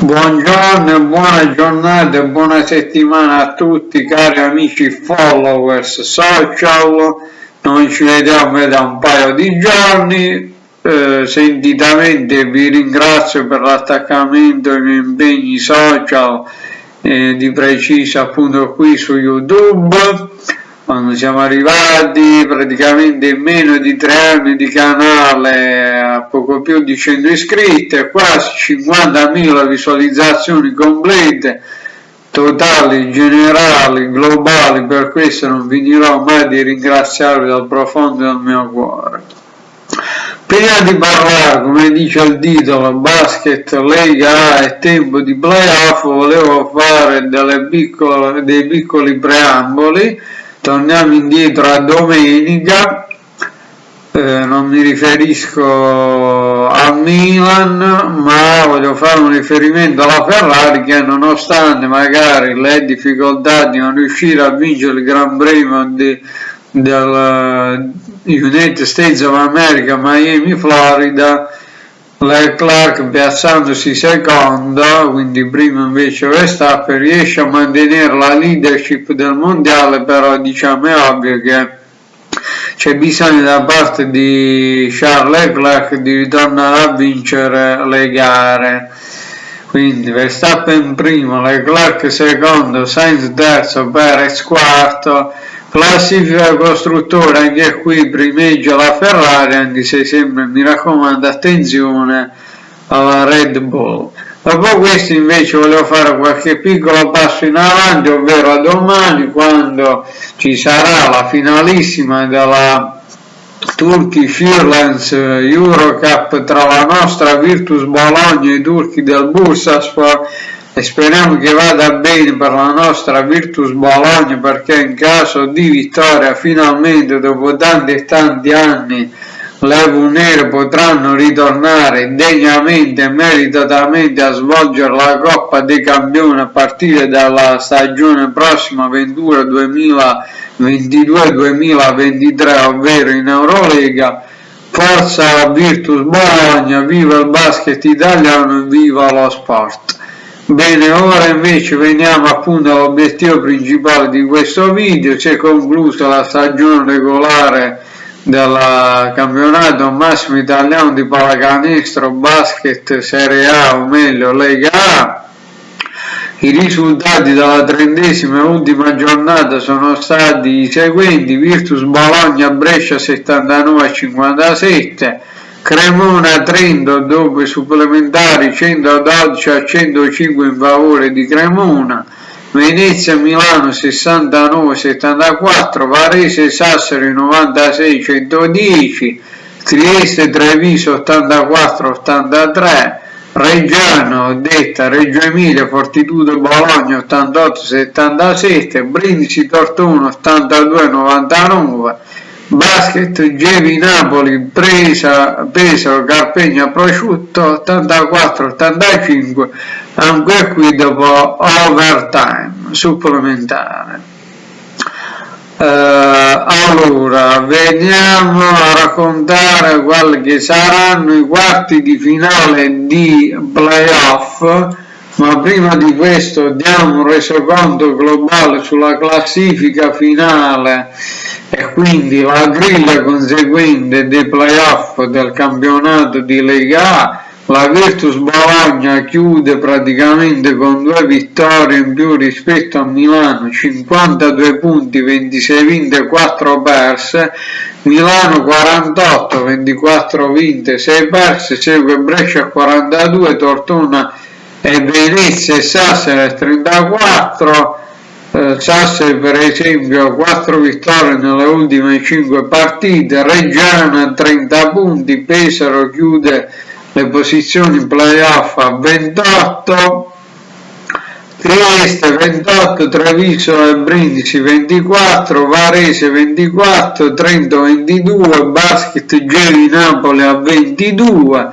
Buongiorno buona giornata buona settimana a tutti cari amici followers social, noi ci vediamo da un paio di giorni, eh, sentitamente vi ringrazio per l'attaccamento ai miei impegni social, eh, di preciso appunto qui su YouTube, quando siamo arrivati praticamente in meno di tre anni di canale a poco più di 100 iscritti e quasi 50.000 visualizzazioni complete totali, generali, globali, per questo non finirò mai di ringraziarvi dal profondo del mio cuore. Prima di parlare, come dice il titolo, basket, Lega A e tempo di playoff, volevo fare piccole, dei piccoli preamboli torniamo indietro a domenica eh, non mi riferisco a Milan ma voglio fare un riferimento alla Ferrari che nonostante magari le difficoltà di non riuscire a vincere il Gran Premio del United States of America Miami Florida Leclerc piazzandosi secondo, quindi primo invece Verstappen, riesce a mantenere la leadership del mondiale, però diciamo è ovvio che c'è bisogno da parte di Charles Leclerc di ritornare a vincere le gare. Quindi Verstappen primo, Leclerc secondo, Sainz terzo, Perez quarto, Classifica costruttore, anche qui primeggia la Ferrari, anche se sempre mi raccomando attenzione alla Red Bull. Dopo questo invece volevo fare qualche piccolo passo in avanti, ovvero a domani quando ci sarà la finalissima della Turkish Airlines Eurocup tra la nostra Virtus Bologna e i turchi del Bursaspor e speriamo che vada bene per la nostra Virtus Bologna perché in caso di vittoria finalmente dopo tanti e tanti anni le Nere potranno ritornare degnamente e meritatamente a svolgere la Coppa dei Campioni a partire dalla stagione prossima Ventura 2022-2023 ovvero in Eurolega. Forza Virtus Bologna, viva il basket italiano e viva lo sport. Bene, ora invece veniamo appunto all'obiettivo principale di questo video, si è conclusa la stagione regolare del campionato massimo italiano di pallacanestro basket Serie A o meglio Lega A. I risultati della trentesima e ultima giornata sono stati i seguenti, Virtus Bologna Brescia 79 a 57, Cremona Trento dopo i supplementari 112 a 105 in favore di Cremona, Venezia Milano 69 74, Varese Sassari 96 110, Trieste Treviso 84 83, Reggiano detta Reggio Emilia Fortitudo Bologna 88 77, Brindisi Tortona 82 99, Basket Gevi Napoli presa Pesaro Carpegna Prosciutto 84-85 anche qui dopo overtime supplementare. Uh, allora veniamo a raccontare quelli che saranno i quarti di finale di playoff ma prima di questo diamo un resoconto globale sulla classifica finale. E quindi la griglia conseguente dei playoff del campionato di Lega A la Virtus Bologna chiude praticamente con due vittorie in più rispetto a Milano, 52 punti, 26 vinte, e 4 perse, Milano 48, 24 vinte, 6 perse, segue Brescia 42, Tortona e Venezia e Sassari 34, eh, Sassari per esempio 4 vittorie nelle ultime 5 partite, Reggiana 30 punti, Pesaro chiude le posizioni playoff a 28, Trieste 28, Treviso e Brindisi 24, Varese 24, Trento 22, Basket Geli Napoli a 22,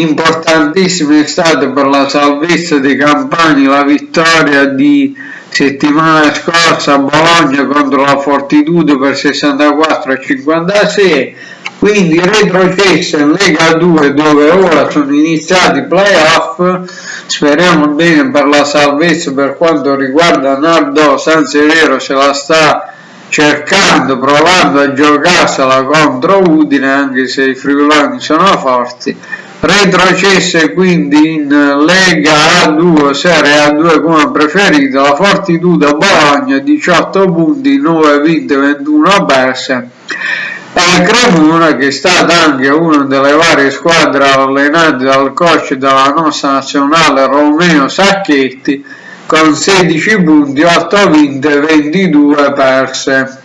importantissimo è stato per la salvezza dei campani la vittoria di settimana scorsa Bologna contro la Fortitudo per 64 a 56 quindi retrocesso in Lega 2 dove ora sono iniziati i playoff. Speriamo bene per la salvezza per quanto riguarda Nardo San Severo se la sta cercando provando a giocarsela contro Udine anche se i friulani sono forti retrocesse quindi in Lega A2 Serie A2 come preferito la Fortitudo Bologna 18 punti 9 vinte 21 perse. E Cremona che è stata anche una delle varie squadre allenate dal coach della nostra nazionale Romeo Sacchetti con 16 punti 8 vinte 22 perse.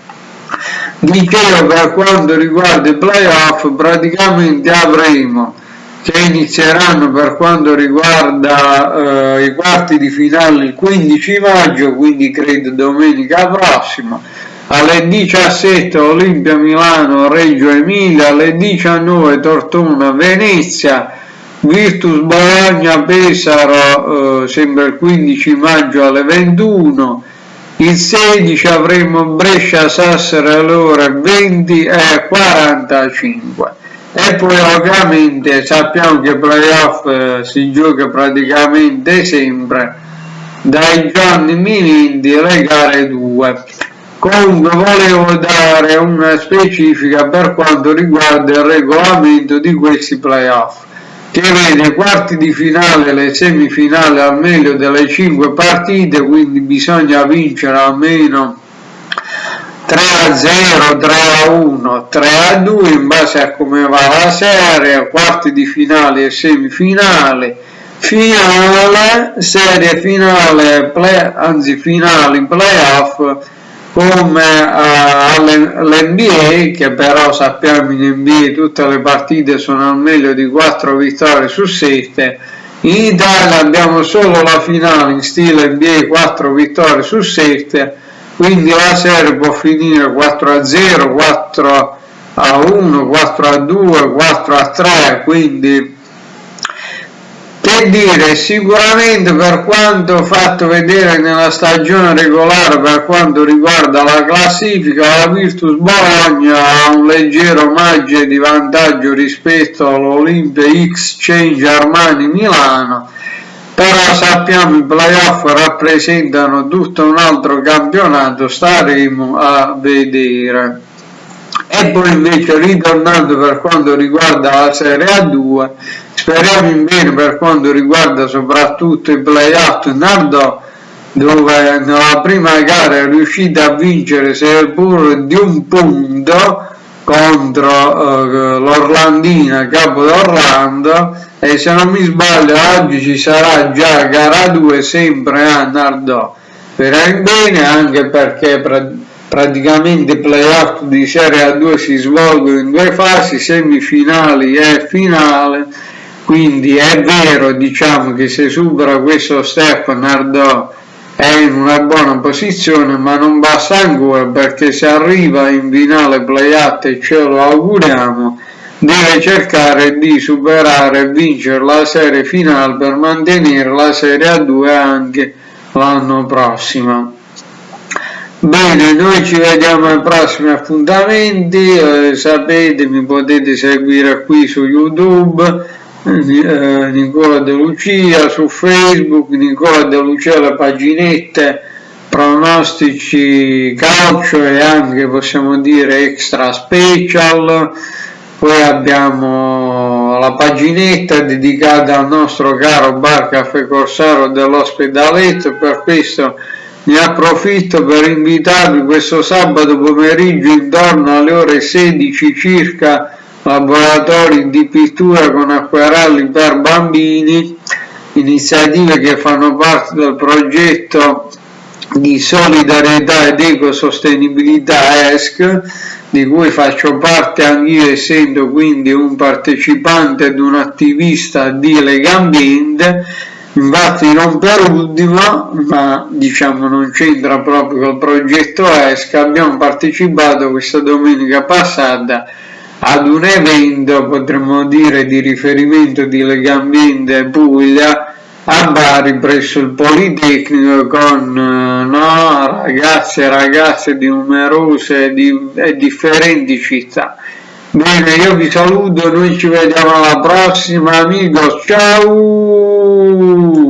Dicevo per quanto riguarda i playoff praticamente avremo che inizieranno per quanto riguarda eh, i quarti di finale il 15 maggio, quindi credo domenica prossima, alle 17 Olimpia Milano Reggio Emilia, alle 19 Tortona Venezia, Virtus Bologna Pesaro eh, sempre il 15 maggio alle 21, il 16 avremo Brescia Sassari alle ore 20 e 45 e poi ovviamente sappiamo che playoff eh, si gioca praticamente sempre dai giorni vinti alle gare 2 comunque volevo dare una specifica per quanto riguarda il regolamento di questi playoff che vede quarti di finale le semifinali al meglio delle 5 partite quindi bisogna vincere almeno 3 a 0, 3 a 1, 3 a 2 in base a come va la serie, quarti di finale e semifinale, finale, serie finale, play, anzi finali, playoff come uh, all'NBA che però sappiamo in NBA tutte le partite sono al meglio di 4 vittorie su 7 in Italia abbiamo solo la finale in stile NBA 4 vittorie su 7 quindi la serie può finire 4 a 0 4 a 1 4 a 2 4 a 3 quindi che dire sicuramente per quanto fatto vedere nella stagione regolare per quanto riguarda la classifica la Virtus Bologna ha un leggero margine di vantaggio rispetto all'Olimpia Change Armani Milano sappiamo i playoff rappresentano tutto un altro campionato staremo a vedere. E poi invece ritornando per quanto riguarda la Serie A2 speriamo in bene per quanto riguarda soprattutto i playoff. Nardò dove nella prima gara è riuscita a vincere seppur di un punto contro uh, l'Orlandina Capo d'Orlando e se non mi sbaglio oggi ci sarà già gara 2 sempre a Nardò per bene anche perché pra praticamente i playoff di Serie A2 si svolgono in due fasi semifinali e finale. Quindi è vero diciamo che se supera questo step Nardò è in una buona posizione ma non basta ancora perché se arriva in finale playout e ce lo auguriamo deve cercare di superare e vincere la serie finale per mantenere la serie A2 anche l'anno prossimo. Bene noi ci vediamo ai prossimi appuntamenti eh, sapete mi potete seguire qui su youtube eh, Nicola De Lucia su Facebook, Nicola De Lucia la paginette pronostici calcio e anche possiamo dire extra special. Poi abbiamo la paginetta dedicata al nostro caro bar caffè corsaro dell'ospedaletto per questo ne approfitto per invitarvi questo sabato pomeriggio intorno alle ore 16 circa laboratori di pittura con acquarelli per bambini, iniziative che fanno parte del progetto di solidarietà ed ecosostenibilità ESC, di cui faccio parte anch'io essendo quindi un partecipante ed un attivista di Legambiente, infatti non per ultimo, ma diciamo non c'entra proprio col progetto ESC, abbiamo partecipato questa domenica passata ad un evento potremmo dire di riferimento di Legambiente Puglia a Bari presso il Politecnico con no, ragazzi e ragazze di numerose di, e differenti città. Bene, io vi saluto, noi ci vediamo alla prossima, amigos, ciao!